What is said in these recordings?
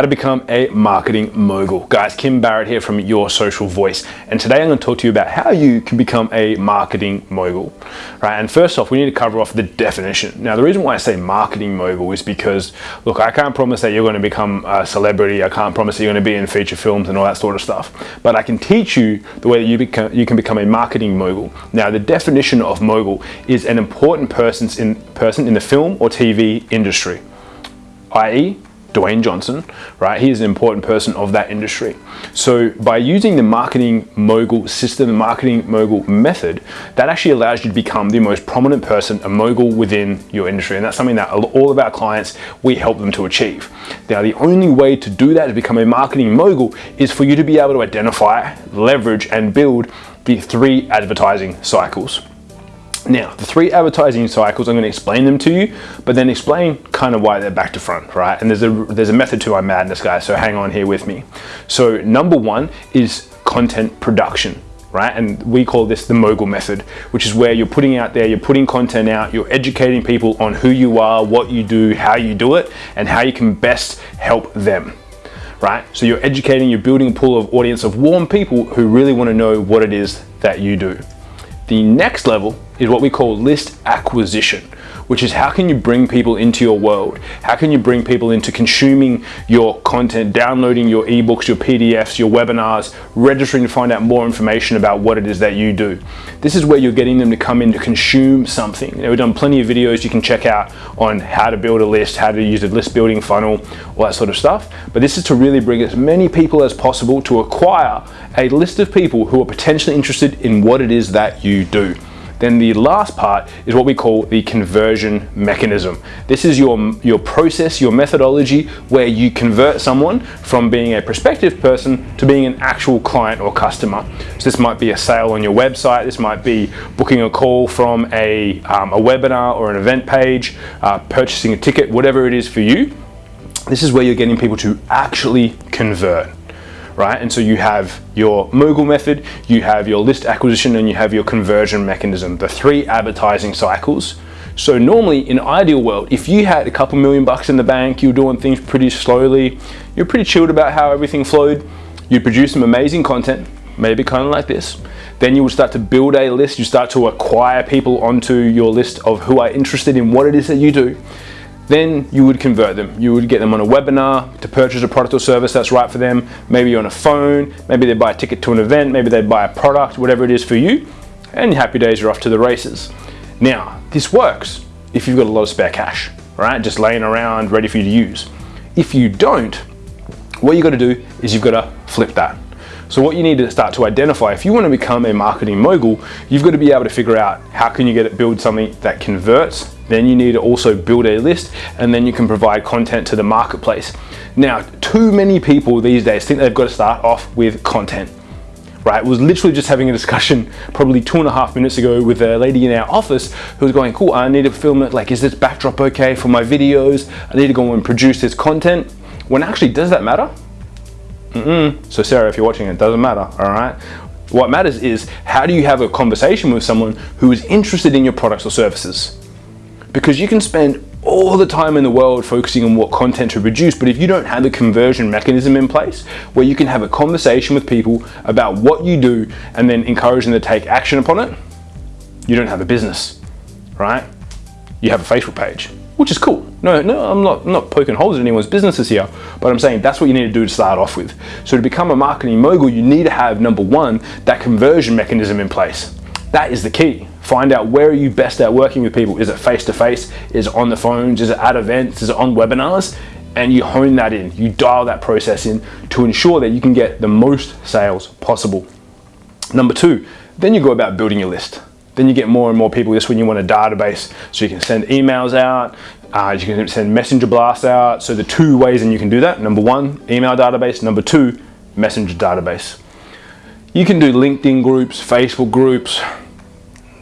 how to become a marketing mogul. Guys, Kim Barrett here from Your Social Voice. And today I'm gonna to talk to you about how you can become a marketing mogul, right? And first off, we need to cover off the definition. Now, the reason why I say marketing mogul is because, look, I can't promise that you're gonna become a celebrity. I can't promise that you're gonna be in feature films and all that sort of stuff. But I can teach you the way that you, become, you can become a marketing mogul. Now, the definition of mogul is an important person's in, person in the film or TV industry, i.e. Dwayne Johnson, right? He is an important person of that industry. So by using the marketing mogul system, the marketing mogul method, that actually allows you to become the most prominent person, a mogul within your industry. And that's something that all of our clients, we help them to achieve. Now, the only way to do that, to become a marketing mogul, is for you to be able to identify, leverage, and build the three advertising cycles. Now, the three advertising cycles, I'm going to explain them to you, but then explain kind of why they're back to front, right? And there's a, there's a method to my madness, guys, so hang on here with me. So number one is content production, right? And we call this the mogul method, which is where you're putting out there, you're putting content out, you're educating people on who you are, what you do, how you do it, and how you can best help them right? So you're educating, you're building a pool of audience of warm people who really want to know what it is that you do. The next level is what we call list acquisition, which is how can you bring people into your world? How can you bring people into consuming your content, downloading your ebooks, your PDFs, your webinars, registering to find out more information about what it is that you do. This is where you're getting them to come in to consume something. Know, we've done plenty of videos you can check out on how to build a list, how to use a list building funnel, all that sort of stuff. But this is to really bring as many people as possible to acquire a list of people who are potentially interested in what it is that you do. Then the last part is what we call the conversion mechanism. This is your, your process, your methodology where you convert someone from being a prospective person to being an actual client or customer. So this might be a sale on your website, this might be booking a call from a, um, a webinar or an event page, uh, purchasing a ticket, whatever it is for you. This is where you're getting people to actually convert right? And so you have your mogul method, you have your list acquisition, and you have your conversion mechanism, the three advertising cycles. So normally in ideal world, if you had a couple million bucks in the bank, you're doing things pretty slowly, you're pretty chilled about how everything flowed, you'd produce some amazing content, maybe kind of like this. Then you would start to build a list, you start to acquire people onto your list of who are interested in what it is that you do then you would convert them. You would get them on a webinar to purchase a product or service that's right for them. Maybe on a phone, maybe they buy a ticket to an event, maybe they buy a product, whatever it is for you, and happy days are off to the races. Now, this works if you've got a lot of spare cash, right? Just laying around ready for you to use. If you don't, what you got to do is you've got to flip that. So what you need to start to identify, if you want to become a marketing mogul, you've got to be able to figure out how can you get it, build something that converts. Then you need to also build a list and then you can provide content to the marketplace. Now, too many people these days think they've got to start off with content right? Was literally just having a discussion probably two and a half minutes ago with a lady in our office who was going, cool, I need to film it. Like, is this backdrop okay for my videos? I need to go and produce this content. When actually, does that matter? Mm -mm. So Sarah, if you're watching, it doesn't matter, all right? What matters is how do you have a conversation with someone who is interested in your products or services? Because you can spend all the time in the world focusing on what content to produce, but if you don't have a conversion mechanism in place where you can have a conversation with people about what you do and then encourage them to take action upon it, you don't have a business, right? You have a Facebook page which is cool. No, no, I'm not, I'm not poking holes in anyone's businesses here, but I'm saying that's what you need to do to start off with. So to become a marketing mogul, you need to have number one, that conversion mechanism in place. That is the key. Find out where are you best at working with people. Is it face-to-face? -face? Is it on the phones? Is it at events? Is it on webinars? And you hone that in, you dial that process in to ensure that you can get the most sales possible. Number two, then you go about building your list. Then you get more and more people. This when you want a database, so you can send emails out, uh, you can send messenger blasts out. So the two ways and you can do that. Number one, email database. Number two, messenger database. You can do LinkedIn groups, Facebook groups.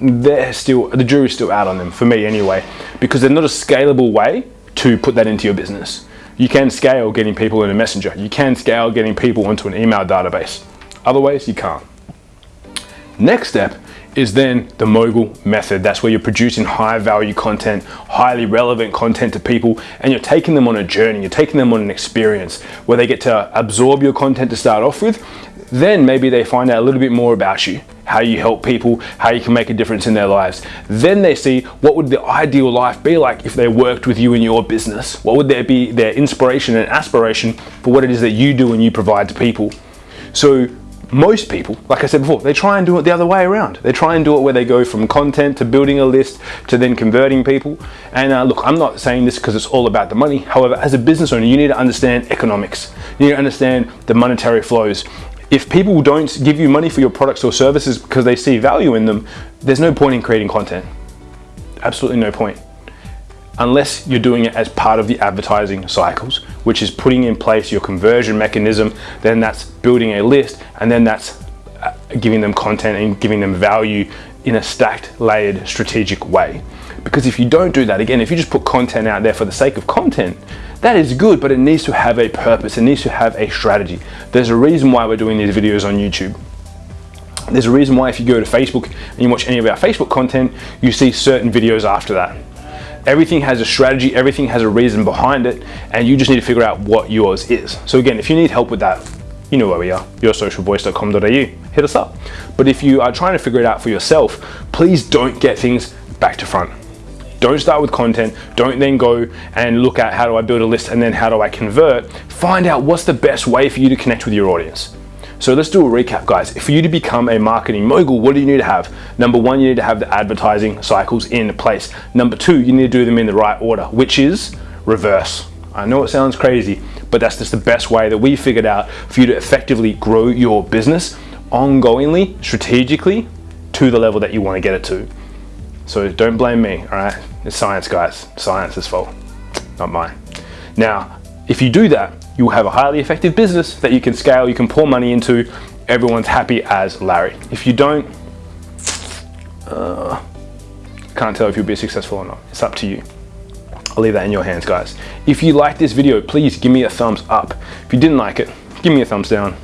They're still, the jury's still out on them, for me anyway, because they're not a scalable way to put that into your business. You can scale getting people in a messenger. You can scale getting people into an email database. otherwise you can't. Next step is then the mogul method. That's where you're producing high value content, highly relevant content to people, and you're taking them on a journey, you're taking them on an experience where they get to absorb your content to start off with. Then maybe they find out a little bit more about you, how you help people, how you can make a difference in their lives. Then they see what would the ideal life be like if they worked with you in your business? What would there be their inspiration and aspiration for what it is that you do and you provide to people? So most people, like I said before, they try and do it the other way around. They try and do it where they go from content to building a list to then converting people. And uh, look, I'm not saying this because it's all about the money. However, as a business owner, you need to understand economics. You need to understand the monetary flows. If people don't give you money for your products or services because they see value in them, there's no point in creating content. Absolutely no point unless you're doing it as part of the advertising cycles, which is putting in place your conversion mechanism, then that's building a list, and then that's uh, giving them content and giving them value in a stacked, layered, strategic way. Because if you don't do that, again, if you just put content out there for the sake of content, that is good, but it needs to have a purpose, it needs to have a strategy. There's a reason why we're doing these videos on YouTube. There's a reason why if you go to Facebook and you watch any of our Facebook content, you see certain videos after that. Everything has a strategy, everything has a reason behind it, and you just need to figure out what yours is. So again, if you need help with that, you know where we are, yoursocialvoice.com.au, hit us up. But if you are trying to figure it out for yourself, please don't get things back to front. Don't start with content. Don't then go and look at how do I build a list and then how do I convert. Find out what's the best way for you to connect with your audience. So let's do a recap guys. For you to become a marketing mogul, what do you need to have? Number one, you need to have the advertising cycles in place. Number two, you need to do them in the right order, which is reverse. I know it sounds crazy, but that's just the best way that we figured out for you to effectively grow your business ongoingly, strategically, to the level that you want to get it to. So don't blame me, all right? It's science, guys. Science's fault, not mine. Now, if you do that, you will have a highly effective business that you can scale, you can pour money into, everyone's happy as Larry. If you don't, uh, can't tell if you'll be successful or not. It's up to you. I'll leave that in your hands, guys. If you like this video, please give me a thumbs up. If you didn't like it, give me a thumbs down.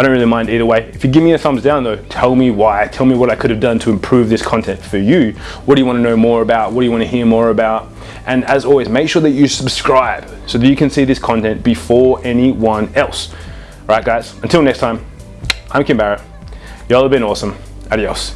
I don't really mind either way. If you give me a thumbs down though, tell me why, tell me what I could have done to improve this content for you. What do you want to know more about? What do you want to hear more about? And as always, make sure that you subscribe so that you can see this content before anyone else. All right, guys, until next time, I'm Kim Barrett. Y'all have been awesome. Adios.